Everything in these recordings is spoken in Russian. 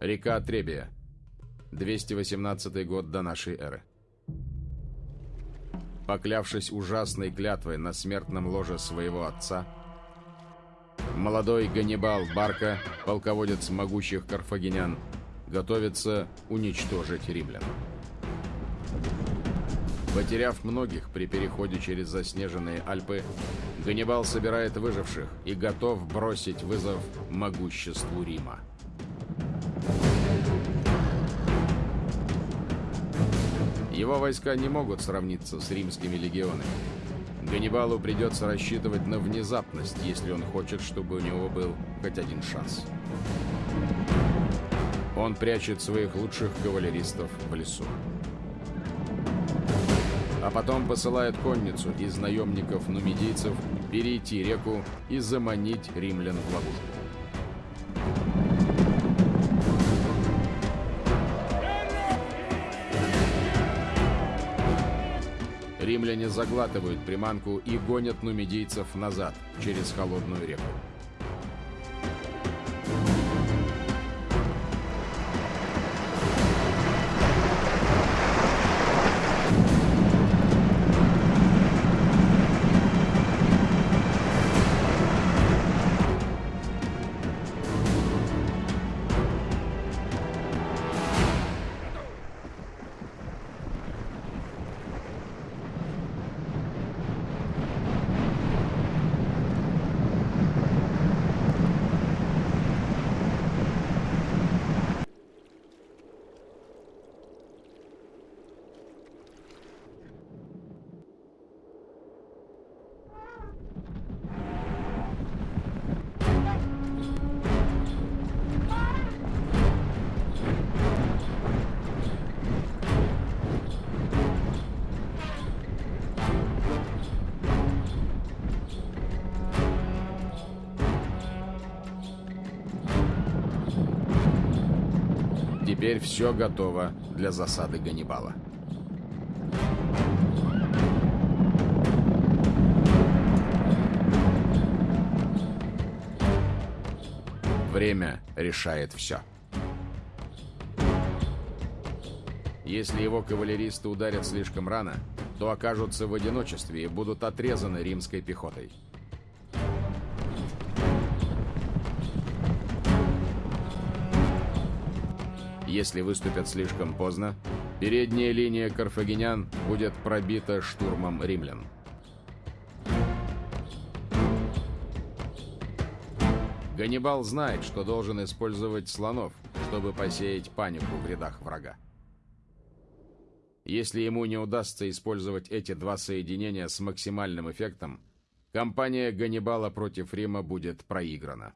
Река Требия. 218 год до нашей эры. Поклявшись ужасной клятвой на смертном ложе своего отца, молодой Ганнибал Барка, полководец могучих карфагенян, готовится уничтожить римлян. Потеряв многих при переходе через заснеженные Альпы, Ганнибал собирает выживших и готов бросить вызов могуществу Рима. Его войска не могут сравниться с римскими легионами. Ганнибалу придется рассчитывать на внезапность, если он хочет, чтобы у него был хоть один шанс. Он прячет своих лучших кавалеристов в лесу а потом посылает конницу из наемников-нумидийцев перейти реку и заманить римлян в ловушку. Римляне заглатывают приманку и гонят нумидийцев назад через холодную реку. Теперь все готово для засады Ганнибала. Время решает все. Если его кавалеристы ударят слишком рано, то окажутся в одиночестве и будут отрезаны римской пехотой. Если выступят слишком поздно, передняя линия карфагенян будет пробита штурмом римлян. Ганнибал знает, что должен использовать слонов, чтобы посеять панику в рядах врага. Если ему не удастся использовать эти два соединения с максимальным эффектом, кампания Ганнибала против Рима будет проиграна.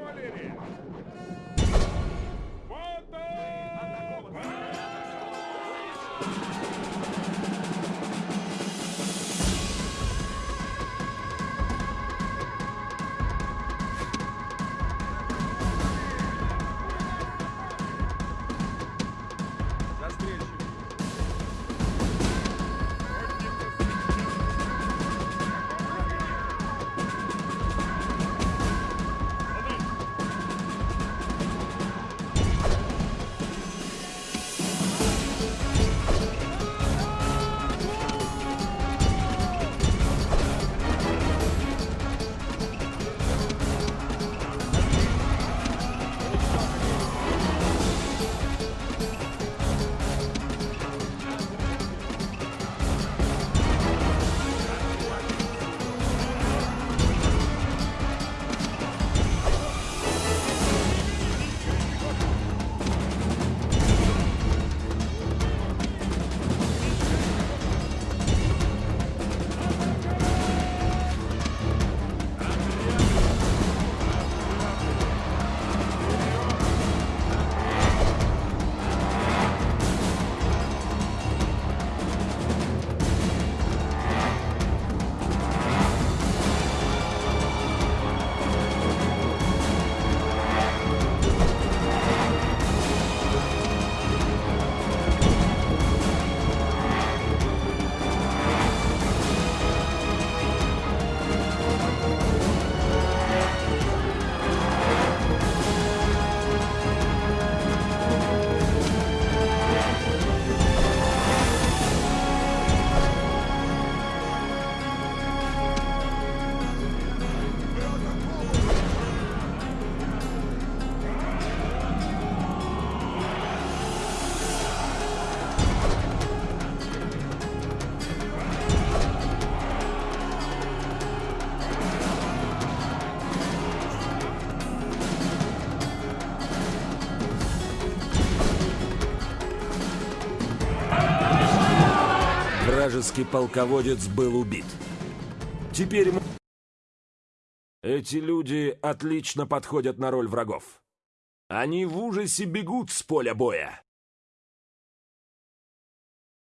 Кавалерия! Вражеский полководец был убит. Теперь ему... Эти люди отлично подходят на роль врагов. Они в ужасе бегут с поля боя.